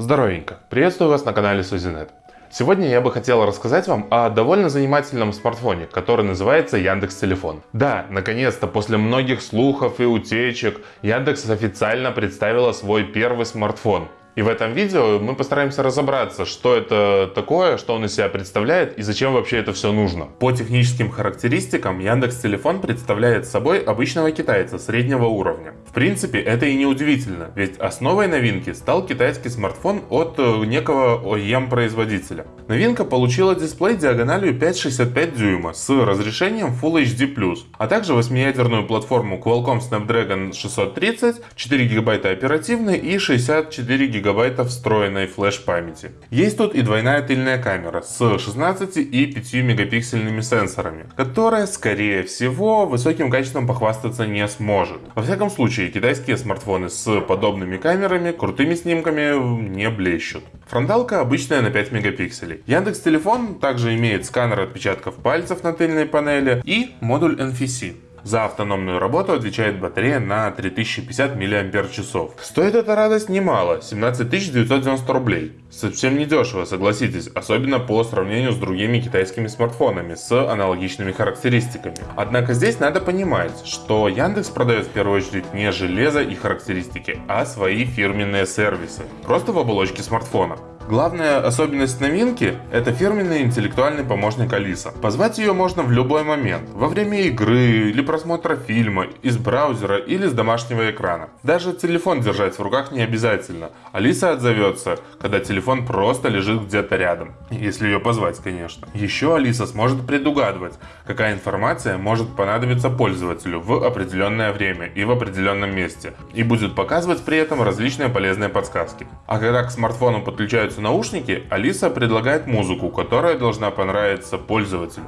Здоровенько! Приветствую вас на канале Сузинет. Сегодня я бы хотел рассказать вам о довольно занимательном смартфоне, который называется Яндекс Телефон. Да, наконец-то после многих слухов и утечек Яндекс официально представила свой первый смартфон. И в этом видео мы постараемся разобраться, что это такое, что он из себя представляет и зачем вообще это все нужно. По техническим характеристикам Яндекс Телефон представляет собой обычного китайца среднего уровня. В принципе, это и не удивительно, ведь основой новинки стал китайский смартфон от э, некого OEM-производителя. Новинка получила дисплей диагональю 5,65 дюйма с разрешением Full HD+, а также 8-ядерную платформу Qualcomm Snapdragon 630, 4 ГБ оперативной и 64 ГБ гигабайта встроенной флеш-памяти. Есть тут и двойная тыльная камера с 16 и 5 мегапиксельными сенсорами, которая, скорее всего, высоким качеством похвастаться не сможет. Во всяком случае, китайские смартфоны с подобными камерами, крутыми снимками не блещут. Фронталка обычная на 5 мегапикселей. Яндекс Телефон также имеет сканер отпечатков пальцев на тыльной панели и модуль NFC. За автономную работу отвечает батарея на 3050 мАч. Стоит эта радость немало, 17 990 рублей. Совсем не дешево, согласитесь, особенно по сравнению с другими китайскими смартфонами с аналогичными характеристиками. Однако здесь надо понимать, что Яндекс продает в первую очередь не железо и характеристики, а свои фирменные сервисы, просто в оболочке смартфона. Главная особенность новинки – это фирменный интеллектуальный помощник Алиса. Позвать ее можно в любой момент, во время игры или просмотра фильма, из браузера или с домашнего экрана. Даже телефон держать в руках не обязательно. Алиса отзовется, когда телефон просто лежит где-то рядом. Если ее позвать, конечно. Еще Алиса сможет предугадывать, какая информация может понадобиться пользователю в определенное время и в определенном месте. И будет показывать при этом различные полезные подсказки. А когда к смартфону подключаются наушники, Алиса предлагает музыку, которая должна понравиться пользователю.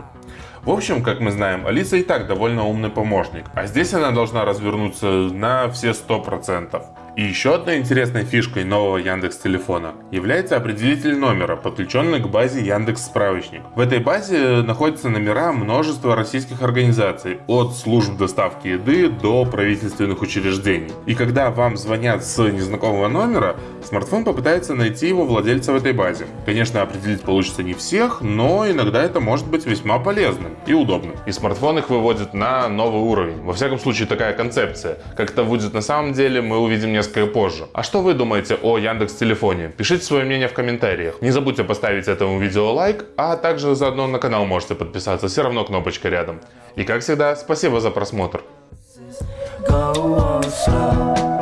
В общем, как мы знаем, Алиса и так довольно умный помощник, а здесь она должна развернуться на все 100%. И еще одной интересной фишкой нового Яндекс телефона является определитель номера, подключенный к базе Яндекс Справочник. В этой базе находятся номера множества российских организаций, от служб доставки еды до правительственных учреждений. И когда вам звонят с незнакомого номера, смартфон попытается найти его владельца в этой базе. Конечно, определить получится не всех, но иногда это может быть весьма полезным и удобным. И смартфон их выводит на новый уровень. Во всяком случае, такая концепция. Как это будет на самом деле, мы увидим не несколько позже. А что вы думаете о Яндекс Телефоне? Пишите свое мнение в комментариях. Не забудьте поставить этому видео лайк, а также заодно на канал можете подписаться, все равно кнопочка рядом. И как всегда, спасибо за просмотр. Go on slow.